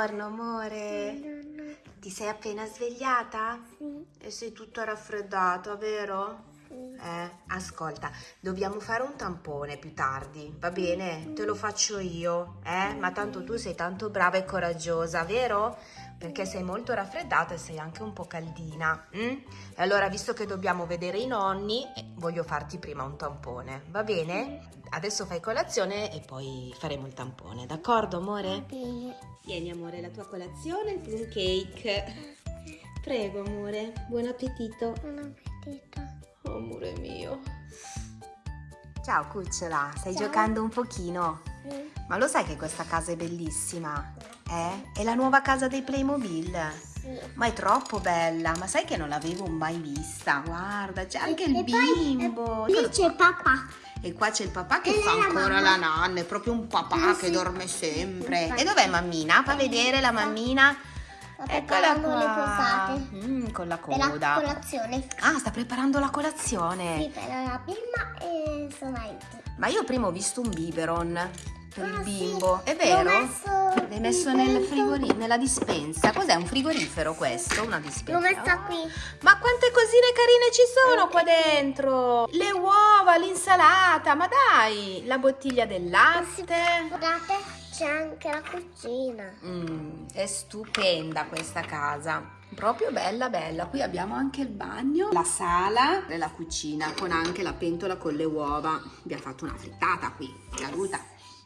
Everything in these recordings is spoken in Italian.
Buongiorno amore. Buongiorno. Ti sei appena svegliata? Sì, E sei tutta raffreddata, vero? sì. Eh, ascolta, dobbiamo fare un tampone più tardi, va bene? Te lo faccio io, eh? Ma tanto tu sei tanto brava e coraggiosa, vero? Perché sei molto raffreddata e sei anche un po' caldina. mm? Allora, visto che dobbiamo vedere i nonni, eh, voglio farti prima un tampone, va bene? Adesso fai colazione e poi faremo il tampone, d'accordo, amore? Tieni, amore, la tua colazione, il plum cake. Prego, amore, buon appetito. Buon appetito. Oh, amore mio. Ciao cucciola, stai Ciao. giocando un pochino? Ma lo sai che questa casa è bellissima? Eh? È la nuova casa dei Playmobil. Sì. Ma è troppo bella, ma sai che non l'avevo mai vista? Guarda, c'è anche il E poi, bimbo. eh, Lì c'è papà. E qua c'è il papà che E fa la ancora mamma. la nanna, è proprio un papà Eh, che sì. dorme sempre. Infatti. E dov'è mammina? Fa vedere la mammina. Sta Eccola qua. Mm, con la Per la coda. colazione. Ah, sta preparando la colazione. Sì, per la prima e sono aiuti. Ma io prima ho visto un biberon per il Ah, bimbo. È vero? L'hai messo nel frigorifero, nella dispensa. Cos'è un frigorifero questo? Una dispensa? L'ho messa qui. Ma quante cosine carine ci sono qua dentro? Le uova, l'insalata, ma dai, la bottiglia del latte. Guardate, c'è anche la cucina. Mm, è stupenda questa casa. Proprio bella bella. Qui abbiamo anche il bagno, la sala e la cucina con anche la pentola con le uova. Abbiamo fatto una frittata qui, caruta.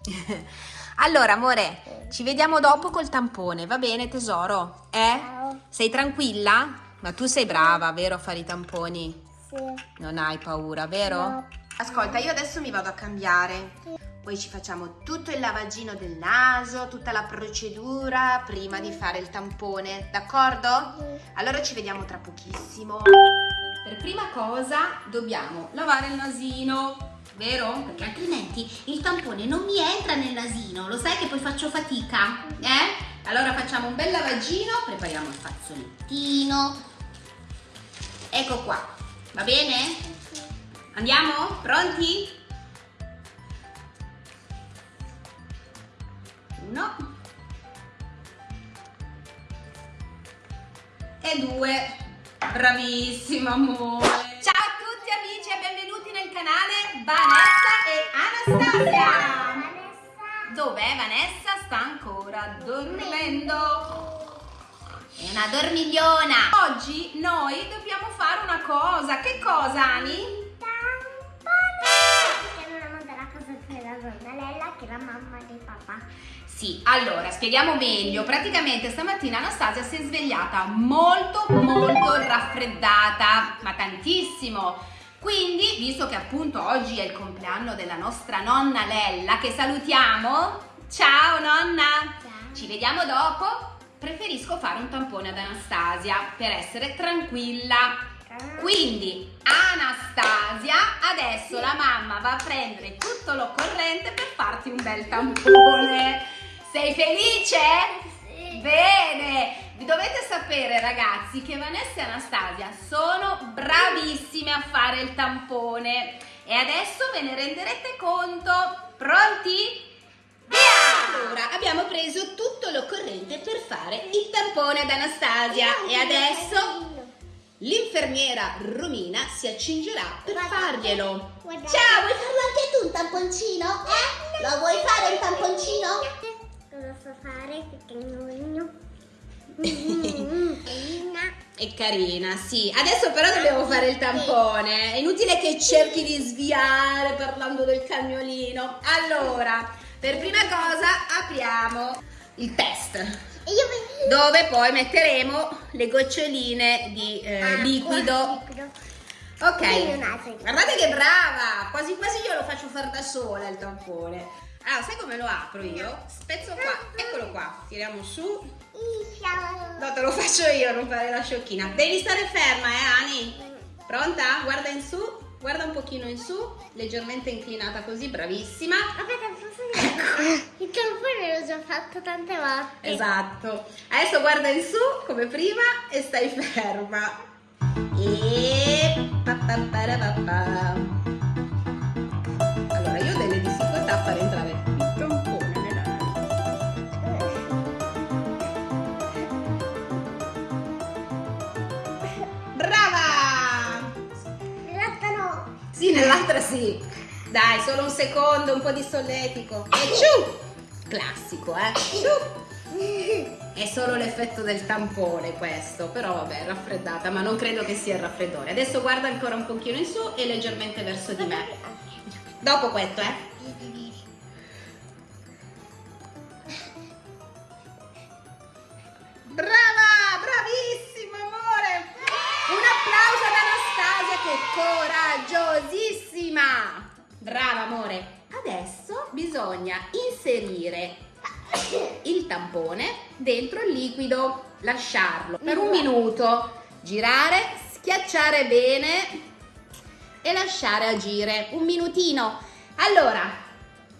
allora, amore, ci vediamo dopo col tampone, va bene tesoro? Eh? Sei tranquilla? Ma tu sei brava, vero, a fare i tamponi? Sì. Non hai paura, vero? No. Ascolta, io adesso mi vado a cambiare. Poi ci facciamo tutto il lavagino del naso, tutta la procedura prima di fare il tampone, d'accordo? Sì. Allora ci vediamo tra pochissimo. Per prima cosa dobbiamo lavare il nasino, vero? Perché altrimenti il tampone non mi entra nel nasino, lo sai che poi faccio fatica, eh? Allora facciamo un bel lavagino, prepariamo il fazzolettino. Ecco qua, va bene? Andiamo? Pronti? Uno. E due. Bravissimo amore. Ciao a tutti amici e benvenuti nel canale Vanessa e Anastasia. Vanessa. Dov'è Vanessa? Sta ancora dormendo. È una dormigliona. Oggi noi dobbiamo fare una cosa. Che cosa, Ani? Che è la mamma di papà. Sì, allora spieghiamo meglio. Praticamente stamattina Anastasia si è svegliata molto molto raffreddata, ma tantissimo. Quindi, visto che appunto oggi è il compleanno della nostra nonna Lella, che salutiamo. Ciao nonna! Ciao. Ci vediamo dopo. Preferisco fare un tampone ad Anastasia per essere tranquilla. Quindi Anastasia, adesso la mamma va a prendere tutto l'occorrente per farti un bel tampone. Sei felice? Sì. Bene! Vi dovete sapere ragazzi che Vanessa e Anastasia sono bravissime a fare il tampone e adesso ve ne renderete conto. Pronti? Via! Allora, abbiamo preso tutto l'occorrente per fare il tampone ad Anastasia e adesso l'infermiera Romina si accingerà per farglielo. Ciao, vuoi farlo anche tu un tamponcino? Eh? Lo vuoi fare un tamponcino? Cosa so fare? Pequeñino. Carina. È carina, sì. Adesso però dobbiamo fare il tampone. È inutile che cerchi di sviare parlando del cagnolino. Allora, per prima cosa apriamo il test. Dove poi metteremo le goccioline di eh, Acqua, liquido. Ok. Guardate che brava! Quasi quasi io lo faccio fare da sola il tampone. Allora, sai come lo apro io? Spezzo qua, eccolo qua. Tiriamo su. Te lo faccio io, non fare la sciocchina. Devi stare ferma, eh, Ani? Pronta? Guarda in su, guarda un pochino in su, leggermente inclinata così, bravissima. Aspetta, posso dire? Il tampone l'ho già fatto tante volte. Esatto. Adesso guarda in su come prima e stai ferma. E. Allora, io ho delle difficoltà a far entrare nell'altra sì. Dai, solo un secondo, un po' di solletico. E ciu! Classico, eh? Ciu! È solo l'effetto del tampone questo, però vabbè, raffreddata, ma non credo che sia il raffreddore. Adesso guarda ancora un pochino in su e leggermente verso di me. Dopo questo, eh? Brava, bravissima amore! Un applauso ad Anastasia che è coraggiosissima! Brava amore! Adesso bisogna inserire il tampone dentro il liquido, lasciarlo per un minuto, girare, schiacciare bene e lasciare agire un minutino. Allora,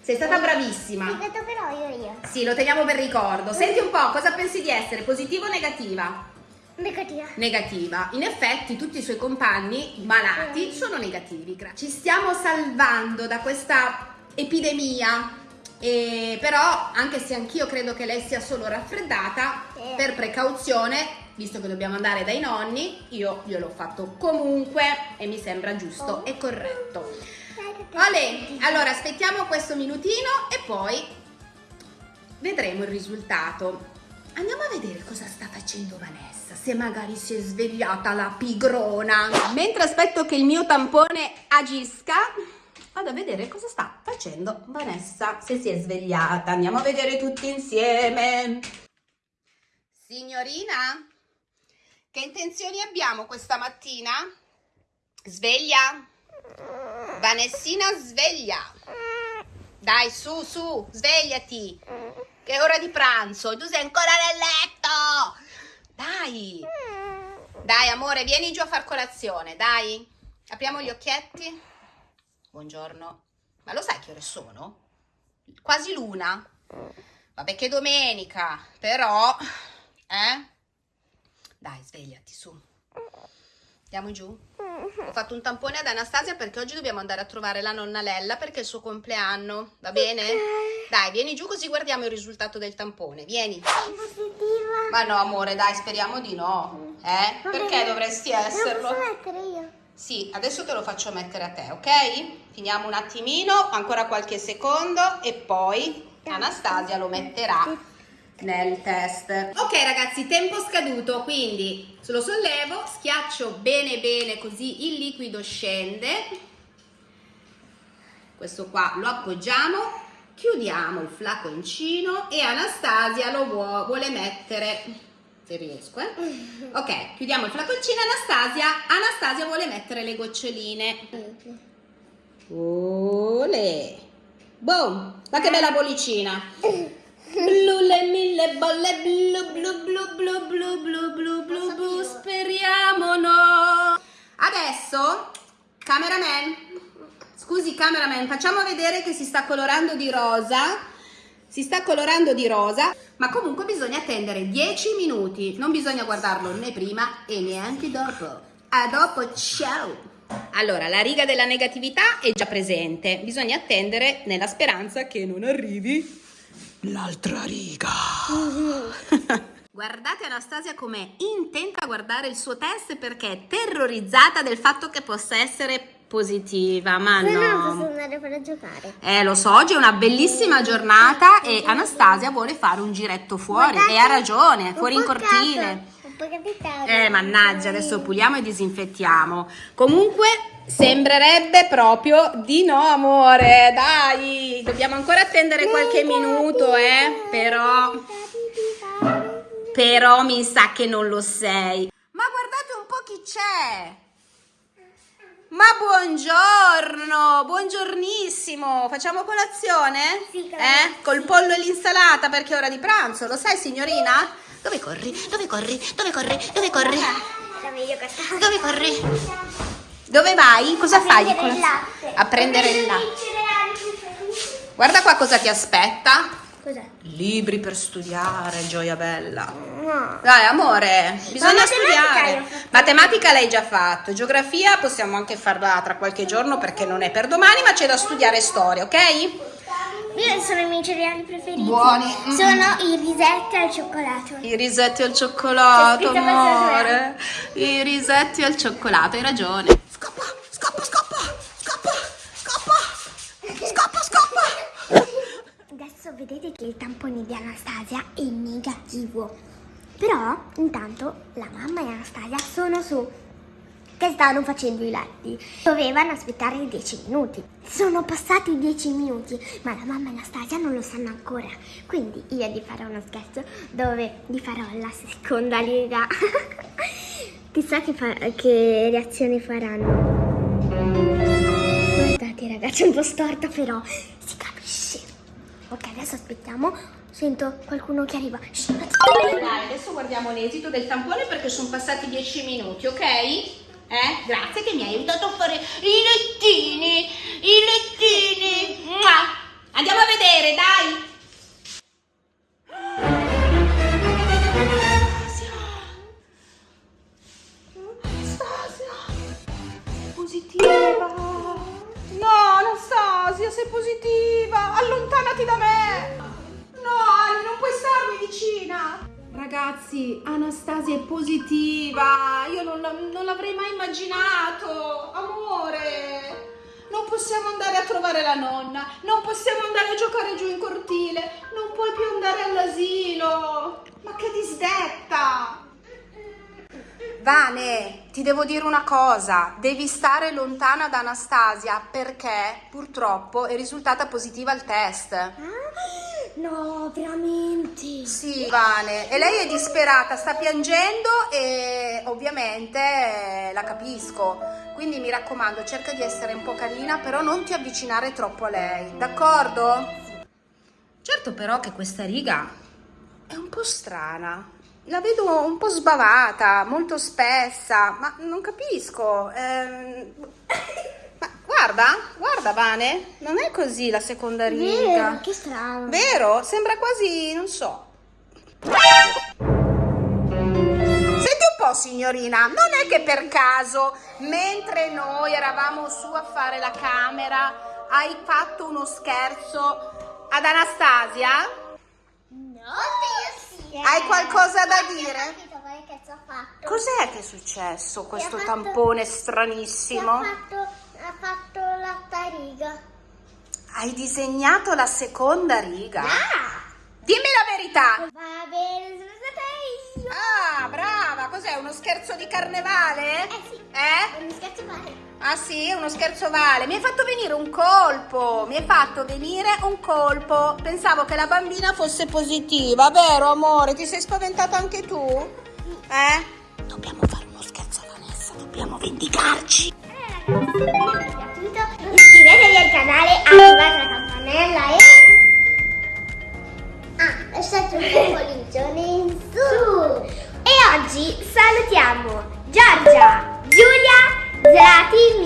sei stata bravissima. Sì, questo però io io. Sì, lo teniamo per ricordo. Senti un po', cosa pensi di essere? Positiva o negativa? Negativa. Negativa. In effetti tutti i suoi compagni malati sono negativi. Ci stiamo salvando da questa epidemia. E però, anche se anch'io credo che lei sia solo raffreddata, Sì. per precauzione, visto che dobbiamo andare dai nonni, io gliel'ho fatto comunque e mi sembra giusto e corretto. Ale, allora aspettiamo questo minutino e poi vedremo il risultato. Andiamo a vedere cosa sta facendo Vanessa, se magari si è svegliata la pigrona. Mentre aspetto che il mio tampone agisca, vado a vedere cosa sta facendo Vanessa, se si è svegliata. Andiamo a vedere tutti insieme. Signorina, che intenzioni abbiamo questa mattina? Sveglia? Vanessina, sveglia! Dai, su, su, svegliati! Che è ora di pranzo, tu sei ancora nel letto! Dai! Dai, amore, vieni giù a far colazione, dai! Apriamo gli occhietti. Buongiorno. Ma lo sai che ore sono? Quasi l'una. Vabbè che domenica, però... Eh? Dai, svegliati, su. Andiamo giù? Ho fatto un tampone ad Anastasia perché oggi dobbiamo andare a trovare la nonna Lella perché è il suo compleanno, va bene? Dai, vieni giù così guardiamo il risultato del tampone, vieni. Ma no, amore, dai, speriamo di no. Eh? Va Perché dovresti Lo esserlo? posso mettere io? Sì, adesso te lo faccio mettere a te, ok? Finiamo un attimino, ancora qualche secondo e poi Anastasia lo metterà nel test. Ok ragazzi, tempo scaduto, quindi lo sollevo, schiaccio bene bene così il liquido scende. Questo qua lo appoggiamo, chiudiamo il flaconcino e Anastasia lo vuo- vuole mettere, se riesco eh. Ok, chiudiamo il flaconcino, Anastasia, Anastasia vuole mettere le goccioline. Ole! Boom! Ma che bella bollicina! Blu le mille bolle blu blu blu blu blu blu blu blu blu speriamo no! Adesso, cameraman, scusi cameraman, facciamo vedere che si sta colorando di rosa. Si sta colorando di rosa, ma comunque bisogna attendere 10 minuti. Non bisogna guardarlo né prima e neanche dopo. A dopo, ciao! Allora, la riga della negatività è già presente. Bisogna attendere nella speranza che non arrivi l'altra riga. Guardate Anastasia com'è intenta a guardare il suo test perché è terrorizzata del fatto che possa essere positiva. Ma Se no no. posso andare per giocare. Eh, lo so, oggi è una bellissima giornata e Anastasia vuole fare un giretto fuori Guardate, e ha ragione, fuori in cortile. Un po' capitato. Eh, mannaggia, adesso puliamo e disinfettiamo. Comunque sembrerebbe proprio di no, amore. Dai, dobbiamo ancora attendere qualche minuto, eh, però però mi sa che non lo sei. Ma guardate un po' chi c'è. Ma buongiorno, buongiornissimo. Facciamo colazione? Sì. Eh? Col pollo e l'insalata perché è ora di pranzo, lo sai signorina? Dove corri? Dove corri? Dove corri? Dove corri? Dove corri? Dove vai? Cosa fai? prendere il colazione? latte. A prendere il latte. Guarda qua cosa ti aspetta. Cos'è? Libri per studiare, gioia bella. No. Dai, amore, bisogna matematica studiare. fatto. Matematica l'hai già fatto. Geografia possiamo anche farla tra qualche giorno perché non è per domani, ma c'è da studiare storia, ok? Io sono i miei cereali preferiti. Buoni. Mm. Sono i risetti al cioccolato. I risetti al cioccolato, amore. I risetti al cioccolato, hai ragione. Scoppa, scoppa, scoppa, scoppa, scoppa, scoppa, scoppa. Adesso vedete che il tampone di Anastasia è negativo. Però, intanto, la mamma e Anastasia sono su che stanno facendo i letti. Dovevano aspettare 10 minuti. Sono passati 10 minuti, ma la mamma e Anastasia non lo sanno ancora. Quindi io gli farò uno scherzo dove gli farò la seconda lega. Chissà che, che reazione faranno. Guardate ragazzi, è un po' storta però si capisce. Ok, adesso aspettiamo. Sento qualcuno che arriva. Dai, adesso guardiamo l'esito del tampone perché sono passati 10 minuti, ok? Eh? Grazie che mi hai aiutato a fare i lettini, i lettini. Mua! Andiamo a vedere, dai. Anastasia, positiva. No, Anastasia, sei positiva. Allontanati da me. No, Ali, non puoi starmi vicina. Ragazzi, Anastasia è positiva. Non, la- non l'avrei mai immaginato. Amore. Non possiamo andare a trovare la nonna. Non possiamo andare a giocare giù in cortile. Non puoi più andare all'asilo. Ma che disdetta. Vane, ti devo dire una cosa, devi stare lontana da Anastasia perché purtroppo è risultata positiva al test. No, veramente. Sì, Vane, e lei è disperata, sta piangendo e ovviamente eh, la capisco. Quindi mi raccomando, cerca di essere un po' carina, però non ti avvicinare troppo a lei, d'accordo? Certo però che questa riga è un po' strana. La vedo un po' sbavata, molto spessa, ma non capisco. ehm, guarda, guarda Vane, non è così la seconda riga. Vero, che strano. Vero? Sembra quasi, non so. Senti un po', signorina, non è che per caso, mentre noi eravamo su a fare la camera, hai fatto uno scherzo ad Anastasia? No, io sì. Hai qualcosa da Ho dire? Cos'è che è successo, questo tampone stranissimo? Ha fatto, tariga. Hai disegnato la seconda riga? Ah! Dimmi la verità! Va bene, sono stata io. Ah, brava! Cos'è, uno scherzo di carnevale? Eh sì. Eh? Mi scherzo male. Ah sì, uno scherzo vale. Mi hai fatto venire un colpo. Mi hai fatto venire un colpo. Pensavo che la bambina fosse positiva, vero amore? Ti sei spaventata anche tu? Eh? Dobbiamo fare uno scherzo a Vanessa, dobbiamo vendicarci. gratuito. Canale, attivate la campanella e... Ah, lasciate un pollice in su. E oggi salutiamo Giorgia, Giulia, Zlati.